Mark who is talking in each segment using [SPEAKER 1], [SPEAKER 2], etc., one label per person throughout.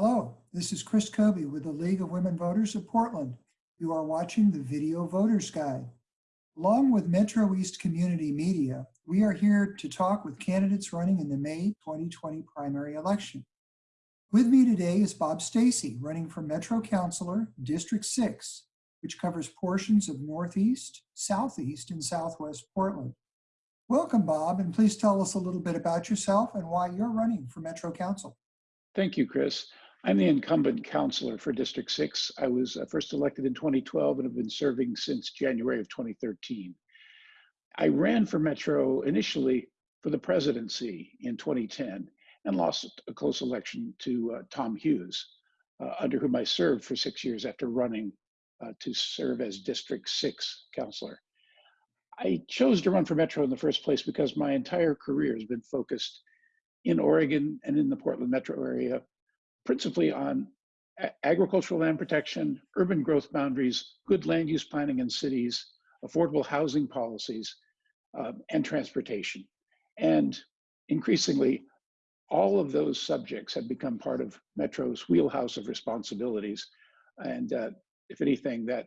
[SPEAKER 1] Hello, this is Chris Kobe with the League of Women Voters of Portland. You are watching the Video Voters Guide. Along with Metro East Community Media, we are here to talk with candidates running in the May 2020 primary election. With me today is Bob Stacey, running for Metro Councilor, District 6, which covers portions of Northeast, Southeast, and Southwest Portland. Welcome, Bob, and please tell us a little bit about yourself and why you're running for Metro Council.
[SPEAKER 2] Thank you, Chris. I'm the incumbent councilor for District 6. I was uh, first elected in 2012 and have been serving since January of 2013. I ran for Metro initially for the presidency in 2010 and lost a close election to uh, Tom Hughes, uh, under whom I served for six years after running uh, to serve as District 6 councilor. I chose to run for Metro in the first place because my entire career has been focused in Oregon and in the Portland metro area, principally on agricultural land protection, urban growth boundaries, good land use planning in cities, affordable housing policies, um, and transportation. And increasingly, all of those subjects have become part of Metro's wheelhouse of responsibilities. And uh, if anything, that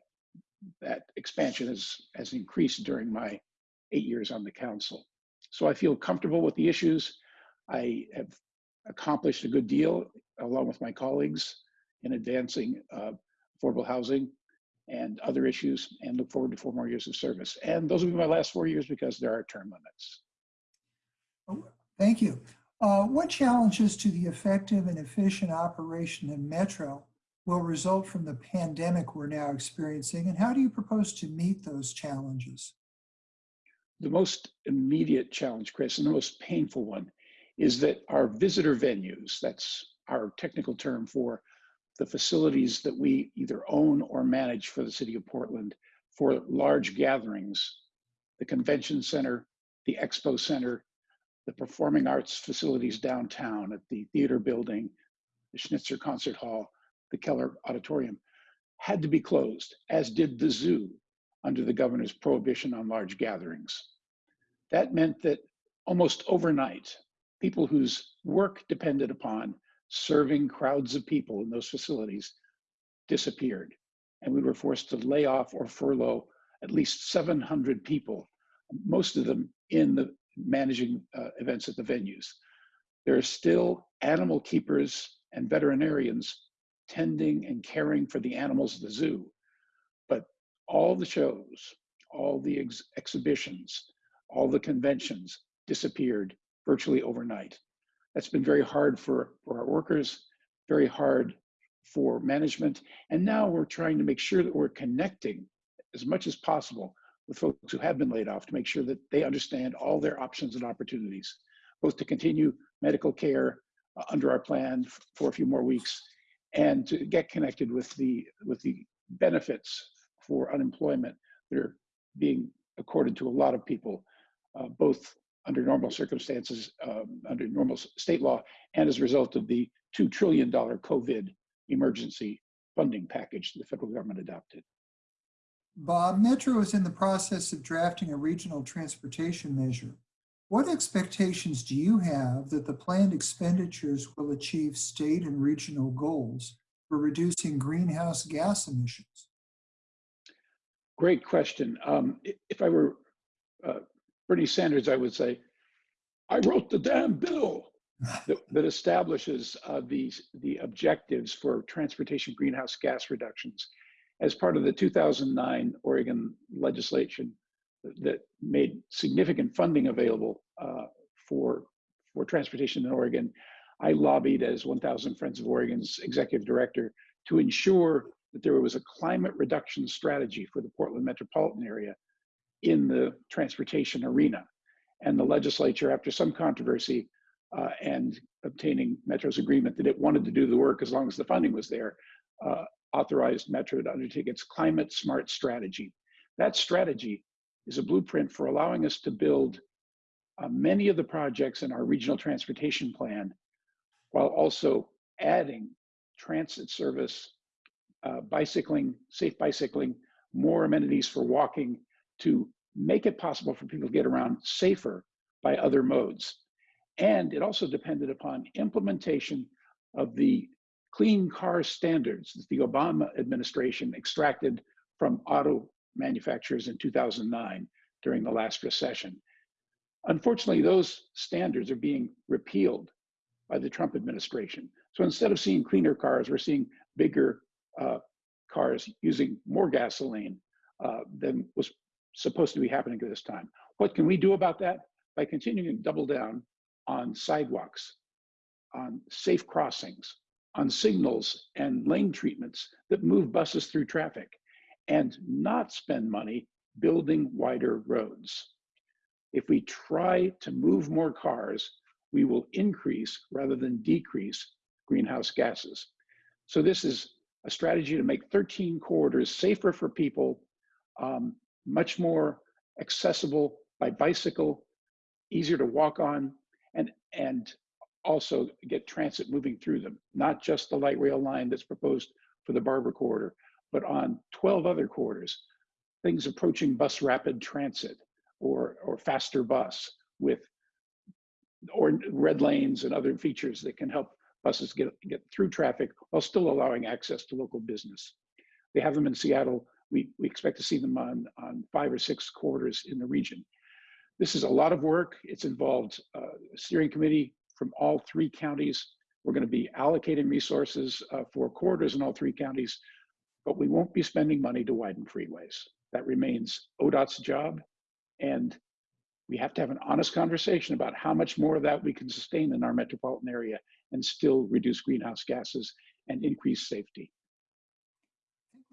[SPEAKER 2] that expansion has, has increased during my eight years on the council. So I feel comfortable with the issues. I have accomplished a good deal along with my colleagues in advancing uh, affordable housing and other issues and look forward to four more years of service. And those will be my last four years because there are term limits.
[SPEAKER 1] Oh, thank you. Uh, what challenges to the effective and efficient operation in Metro will result from the pandemic we're now experiencing, and how do you propose to meet those challenges?
[SPEAKER 2] The most immediate challenge, Chris, and the most painful one is that our visitor venues, that's our technical term for the facilities that we either own or manage for the city of Portland for large gatherings, the convention center, the expo center, the performing arts facilities downtown at the theater building, the Schnitzer Concert Hall, the Keller Auditorium, had to be closed, as did the zoo under the governor's prohibition on large gatherings. That meant that almost overnight, people whose work depended upon serving crowds of people in those facilities disappeared. And we were forced to lay off or furlough at least 700 people, most of them in the managing uh, events at the venues. There are still animal keepers and veterinarians tending and caring for the animals at the zoo. But all the shows, all the ex exhibitions, all the conventions disappeared virtually overnight. That's been very hard for, for our workers, very hard for management. And now we're trying to make sure that we're connecting as much as possible with folks who have been laid off to make sure that they understand all their options and opportunities, both to continue medical care uh, under our plan for a few more weeks and to get connected with the, with the benefits for unemployment that are being accorded to a lot of people, uh, both under normal circumstances, um, under normal state law, and as a result of the $2 trillion COVID emergency funding package the federal government adopted.
[SPEAKER 1] Bob, Metro is in the process of drafting a regional transportation measure. What expectations do you have that the planned expenditures will achieve state and regional goals for reducing greenhouse gas emissions?
[SPEAKER 2] Great question. Um, if I were uh, Bernie Sanders, I would say, I wrote the damn bill that, that establishes uh, the, the objectives for transportation greenhouse gas reductions as part of the 2009 Oregon legislation that made significant funding available uh, for, for transportation in Oregon. I lobbied as 1000 Friends of Oregon's executive director to ensure that there was a climate reduction strategy for the Portland metropolitan area in the transportation arena. And the legislature, after some controversy uh, and obtaining Metro's agreement that it wanted to do the work as long as the funding was there, uh, authorized Metro to undertake its climate smart strategy. That strategy is a blueprint for allowing us to build uh, many of the projects in our regional transportation plan while also adding transit service, uh, bicycling, safe bicycling, more amenities for walking, to make it possible for people to get around safer by other modes. And it also depended upon implementation of the clean car standards that the Obama administration extracted from auto manufacturers in 2009 during the last recession. Unfortunately, those standards are being repealed by the Trump administration. So instead of seeing cleaner cars, we're seeing bigger uh, cars using more gasoline uh, than was supposed to be happening at this time. What can we do about that? By continuing to double down on sidewalks, on safe crossings, on signals and lane treatments that move buses through traffic, and not spend money building wider roads. If we try to move more cars, we will increase rather than decrease greenhouse gases. So this is a strategy to make 13 corridors safer for people, um, much more accessible by bicycle, easier to walk on, and, and also get transit moving through them, not just the light rail line that's proposed for the Barbur corridor, but on 12 other corridors, things approaching bus rapid transit or, or faster bus with or red lanes and other features that can help buses get, get through traffic while still allowing access to local business. They have them in Seattle. We, we expect to see them on, on five or six corridors in the region. This is a lot of work. It's involved uh, a steering committee from all three counties. We're going to be allocating resources uh, for corridors in all three counties, but we won't be spending money to widen freeways. That remains ODOT's job. And we have to have an honest conversation about how much more of that we can sustain in our metropolitan area and still reduce greenhouse gases and increase safety.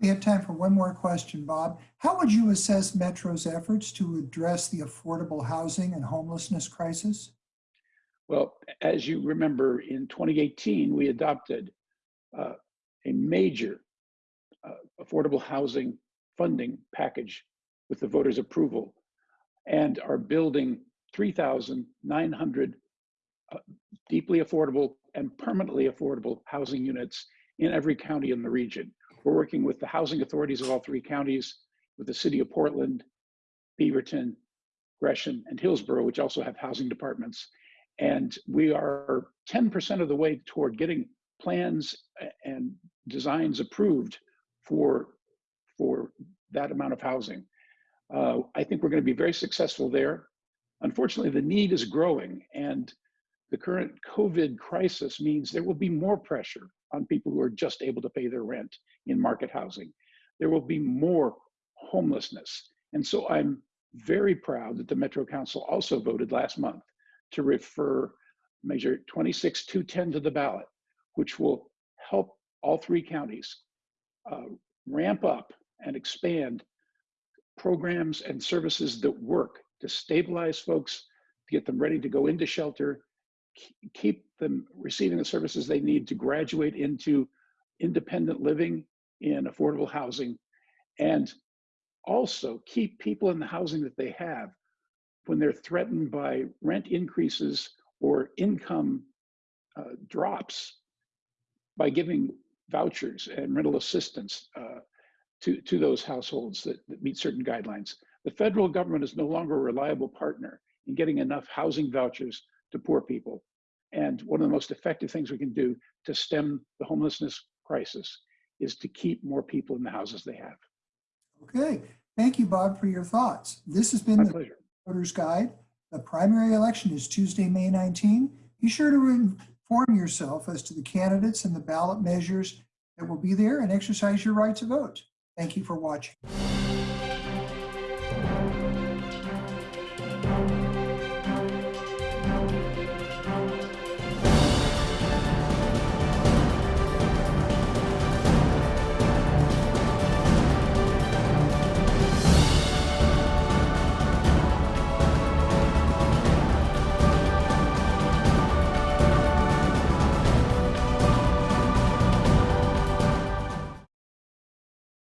[SPEAKER 1] We have time for one more question, Bob. How would you assess Metro's efforts to address the affordable housing and homelessness crisis?
[SPEAKER 2] Well, as you remember, in 2018, we adopted uh, a major uh, affordable housing funding package with the voters' approval and are building 3,900 uh, deeply affordable and permanently affordable housing units in every county in the region. We're working with the housing authorities of all three counties, with the city of Portland, Beaverton, Gresham, and Hillsboro, which also have housing departments. And we are 10% of the way toward getting plans and designs approved for, for that amount of housing. Uh, I think we're going to be very successful there. Unfortunately, the need is growing, and the current COVID crisis means there will be more pressure on people who are just able to pay their rent in market housing. There will be more homelessness. And so I'm very proud that the Metro Council also voted last month to refer Measure 26210 to the ballot, which will help all three counties uh, ramp up and expand programs and services that work to stabilize folks, to get them ready to go into shelter, keep them receiving the services they need to graduate into independent living in affordable housing, and also keep people in the housing that they have when they're threatened by rent increases or income uh, drops by giving vouchers and rental assistance uh, to, to those households that, that meet certain guidelines. The federal government is no longer a reliable partner in getting enough housing vouchers to poor people. And one of the most effective things we can do to stem the homelessness crisis is to keep more people in the houses they have.
[SPEAKER 1] Okay, thank you, Bob, for your thoughts. This has been
[SPEAKER 2] My
[SPEAKER 1] the
[SPEAKER 2] pleasure.
[SPEAKER 1] Voter's Guide. The primary election is Tuesday, May 19. Be sure to inform yourself as to the candidates and the ballot measures that will be there and exercise your right to vote. Thank you for watching.